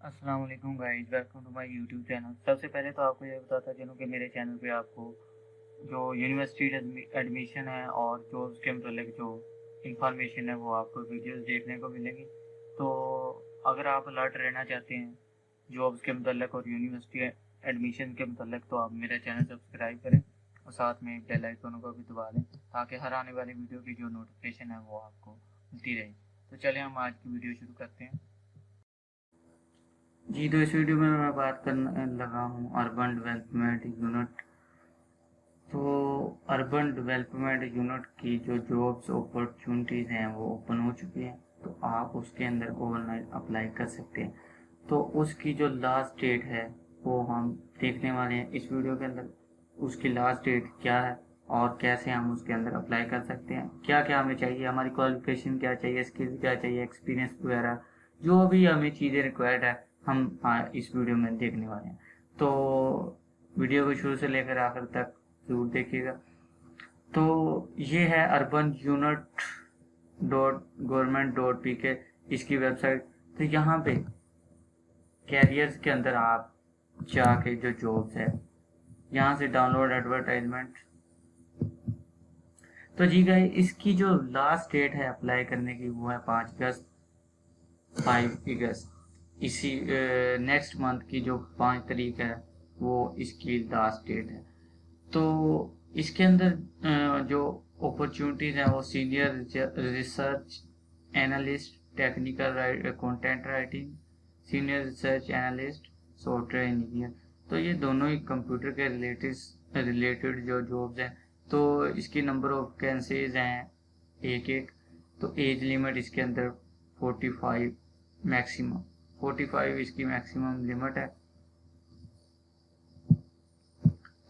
السلام علیکم guys welcome to my YouTube channel سب سے پہلے تو آپ کو یہ بتاتا چلوں کہ میرے چینل پہ آپ کو جو یونیورسٹی ایڈمیشن ہے اور جو اس کے متعلق جو انفارمیشن ہے وہ آپ کو ویڈیوز دیکھنے کو ملے گی. تو اگر آپ الرٹ رہنا چاہتے ہیں جابس کے متعلق اور یونیورسٹی ایڈمیشن کے متعلق، تو آپ میرا چینل سبسکرائب کریں اور ساتھ میں بیل آئیکن کو بھی دبا دیں تاکہ ہر آنے والی ویڈیو کی جو نوٹیفکیشن ہے وہ آپ کو ملتی رہے. تو چلیں ہم آج کی ویڈیو شروع کرتے ہیں. جی تو اس ویڈیو میں میں بات کرنے لگا ہوں اربن ڈیولپمنٹ یونٹ تو اربن ڈیولپمنٹ یونٹ کی جو جابس اپرچونٹیز ہیں وہ اوپن ہو چکی ہیں، تو آپ اس کے اندر آن لائن اپلائی کر سکتے ہیں۔ تو اس کی جو لاسٹ ڈیٹ ہے، وہ ہم دیکھنے والے ہیں اس ویڈیو کے اندر۔ اس کی لاسٹ ڈیٹ کیا ہے اور کیسے ہم اس کے اندر اپلائی کر سکتے ہیں۔ کیا کیا ہمیں چاہیے؟ ہماری کوالیفکیشن کیا چاہیے؟ اسکل کیا چاہیے؟ ایکسپیرینس وغیرہ، جو بھی ہمیں چیزیں ریکوائرڈ ہے ہم اس ویڈیو میں دیکھنے والے ہیں۔ تو ویڈیو کو شروع سے لے کر آخر تک ضرور دیکھیے گا۔ تو یہ ہے urban unit dot government dot P K اس کی ویب سائٹ۔ تو یہاں پہ کیریئرز کے اندر آپ جا کے جو جابس ہے، یہاں سے ڈاؤن لوڈ ایڈورٹائزمنٹ تو جی گئے اس کی جو لاسٹ ڈیٹ ہے اپلائی کرنے کی، وہ ہے پانچ اگست فائیو اگست۔ اسی نیکسٹ منتھ کی جو پانچ تاریخ ہے، وہ اس کی لاسٹ ڈیٹ ہے۔ تو اس کے اندر جو اپرچونیٹیز ہیں، وہ senior research analyst technical content writing senior research analyst software engineer تو یہ دونوں ہی کمپیوٹر کے ریلیٹڈ ریلیٹڈ جو جابز ہیں، تو اس کی نمبر آف ویکینسیز ہیں ایک ایک۔ تو ایج لیمٹ اس کے اندر forty five maximum forty five اس کی میکسیمم لمٹ ہے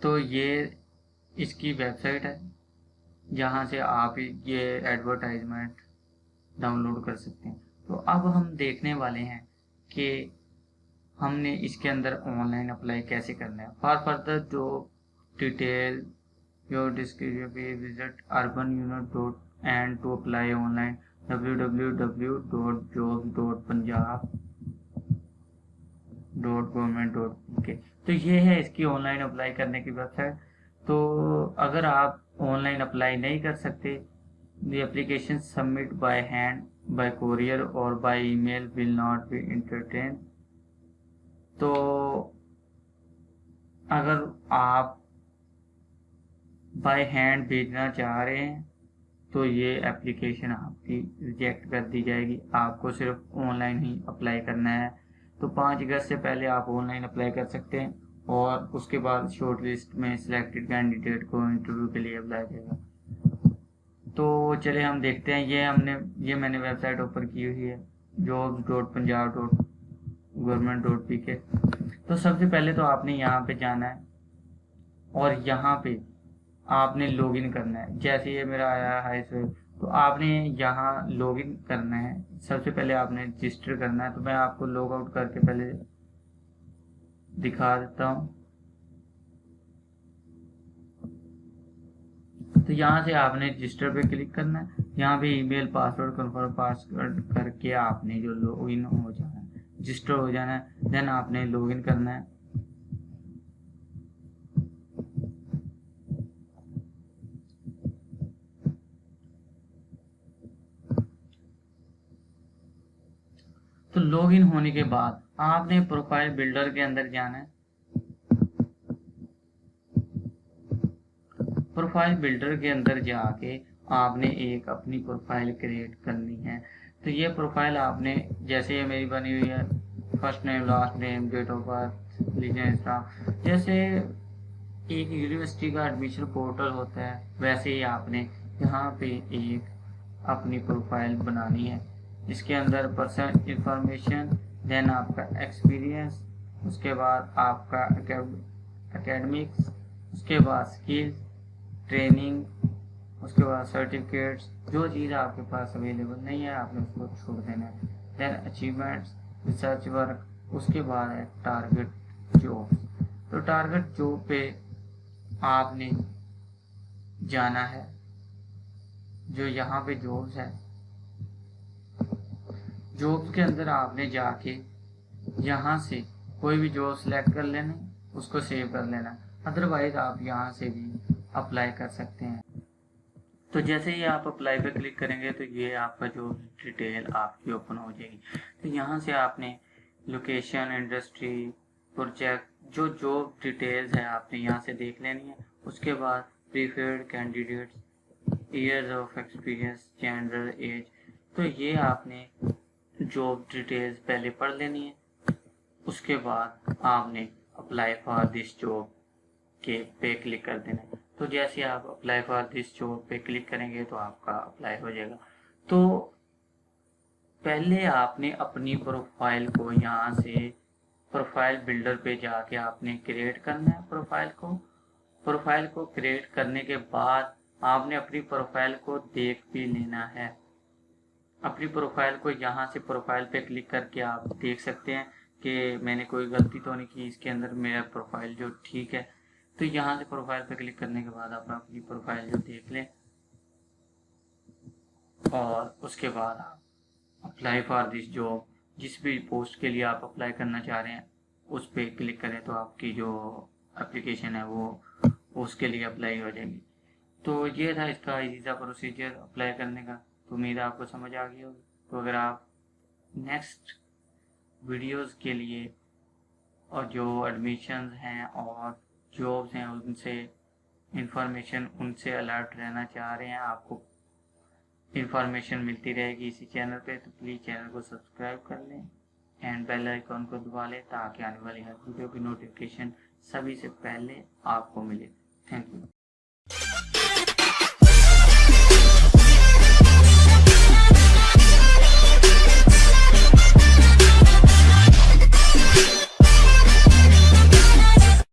تو یہ اس کی ویب سائٹ ہے جہاں سے آپ یہ ایڈورٹائزمنٹ ڈاؤن لوڈ کر سکتے ہیں تو اب ہم دیکھنے والے ہیں کہ ہم نے اس کے اندر آن لائن اپلائی کیسے کرنا ہے فار فردر جو detail your visit urban unit dot and to apply online W W W dot job dot Punjab dot government dot K. تو یہ ہے اس کی آن لائن اپلائی کرنے کی ویب سائٹ تو اگر آپ آن لائن اپلائی نہیں کر سکتے، the application submit by hand, by courier اور by email will not be entertain تو اگر آپ بائی ہینڈ بھیجنا چاہ رہے ہیں، تو یہ اپلیکیشن آپ کی ریجیکٹ کر دی جائے گی۔ آپ کو صرف آن لائن ہی اپلائی کرنا ہے۔ تو پانچ اگست سے پہلے آپ آن لائن اپلائی کر سکتے ہیں اور اس کے بعد شارٹ لسٹ میں سلیکٹڈ کینڈیڈیٹ کو انٹرویو کے لیے اپلائی کرے گا تو چلے ہم دیکھتے ہیں، یہ ہم نے، یہ میں نے ویب سائٹ اوپر کی ہوئی ہے jobs dot Punjab dot government dot P K تو سب سے پہلے تو آپ نے یہاں پہ جانا ہے اور یہاں پہ آپ نے لاگ ان کرنا ہے۔ جیسے یہ میرا آیا ہے تو آپ نے یہاں لاگ ان کرنا ہے۔ سب سے پہلے آپ نے رجسٹر کرنا ہے۔ تو میں آپ کو لاگ آؤٹ کر کے پہلے دکھا دیتا ہوں۔ تو یہاں سے آپ نے رجسٹر پہ کلک کرنا ہے۔ یہاں پہ email password confirm password کر کے آپ نے جو لاگ ان ہو جانا ہے رجسٹر ہو جانا ہے۔ دین آپ نے لاگ ان کرنا ہے۔ تو لاگ ان ہونے کے بعد آپ نے پروفائل بلڈر کے اندر جانا ہے۔ پروفائل بلڈر کے اندر جا کے آپ نے ایک اپنی پروفائل کریٹ کرنی ہے۔ تو یہ پروفائل آپ نے جیسے یہ میری بنی ہوئی ہے، first name, last name, date of birth اسلام جیسے ایک یونیورسٹی کا ایڈمیشن پورٹل ہوتا ہے، ویسے ہی آپ نے یہاں پہ ایک اپنی پروفائل بنانی ہے۔ اس کے اندر پرسنل انفارمیشن دین آپ کا ایکسپیرینس اس کے بعد آپ کا اکیڈمکس اس کے بعد اسکل ٹریننگ اس کے بعد سرٹیفکیٹس جو چیز آپ کے پاس اویلیبل نہیں ہے، آپ نے اس کو چھوڑ دینا ہے۔ دین اچیومنٹس ریسرچ ورک اس کے بعد ہے ٹارگیٹ جاب تو ٹارگیٹ جاب پہ آپ نے جانا ہے۔ جو یہاں پہ جابس ہے جابس کے اندر آپ نے جا کے یہاں سے کوئی بھی جاب سلیکٹ کر لینا، اس کو سیو کر لینا۔ ادروائز آپ یہاں سے بھی اپلائی کر سکتے ہیں۔ تو جیسے ہی آپ اپلائی پہ کلک کریں گے تو یہ آپ کا جو ڈیٹیل آپ کی اوپن ہو جائے گی۔ تو یہاں سے آپ نے لوکیشن انڈسٹری پروجیکٹ جو جو ڈیٹیلز ہے آپ نے یہاں سے دیکھ لینی ہے اس کے بعد preferred candidates years of experience gender age تو یہ آپ نے جاب ڈیٹیلز پہلے پڑھ لینی ہے اس کے بعد آپ نے اپلائی فار دس جاب کے پہ کلک کر دینا ہے۔ تو جیسے آپ اپلائی فار دس جاب پہ کلک کریں گے تو آپ کا اپلائی ہو جائے گا۔ تو پہلے آپ نے اپنی پروفائل کو یہاں سے پروفائل بلڈر پہ جا کے آپ نے کریٹ کرنا ہے پروفائل کو۔ پروفائل کو کریٹ کرنے کے بعد آپ نے اپنی پروفائل کو دیکھ بھی لینا ہے۔ اپنی پروفائل کو یہاں سے پروفائل پہ کلک کر کے آپ دیکھ سکتے ہیں کہ میں نے کوئی غلطی تو نہیں کی، اس کے اندر میرا پروفائل جو ٹھیک ہے۔ تو یہاں سے پروفائل پہ کلک کرنے کے بعد آپ اپنی پروفائل جو دیکھ لیں اور اس کے بعد آپ اپلائی فار دس جاب، جس بھی پوسٹ کے لیے آپ اپلائی کرنا چاہ رہے ہیں، اس پہ کلک کریں تو آپ کی جو اپلیکیشن ہے وہ اس کے لیے اپلائی ہو جائے گی۔ تو یہ تھا اس کا ایزا پروسیجر اپلائی کرنے کا۔ تو امید آپ کو سمجھ آ گئی ہوگی۔ تو اگر آپ نیکسٹ ویڈیوز کے لیے اور جو ایڈمیشنز ہیں اور جابس ہیں ان سے انفارمیشن ان سے الرٹ رہنا چاہ رہے ہیں، آپ کو انفارمیشن ملتی رہے گی اسی چینل پہ، تو پلیز چینل کو سبسکرائب کر لیں اینڈ بیل آئیکن کو دبا لیں تاکہ آنے والی ہر ویڈیو کی نوٹیفکیشن سبھی سے پہلے آپ کو ملے۔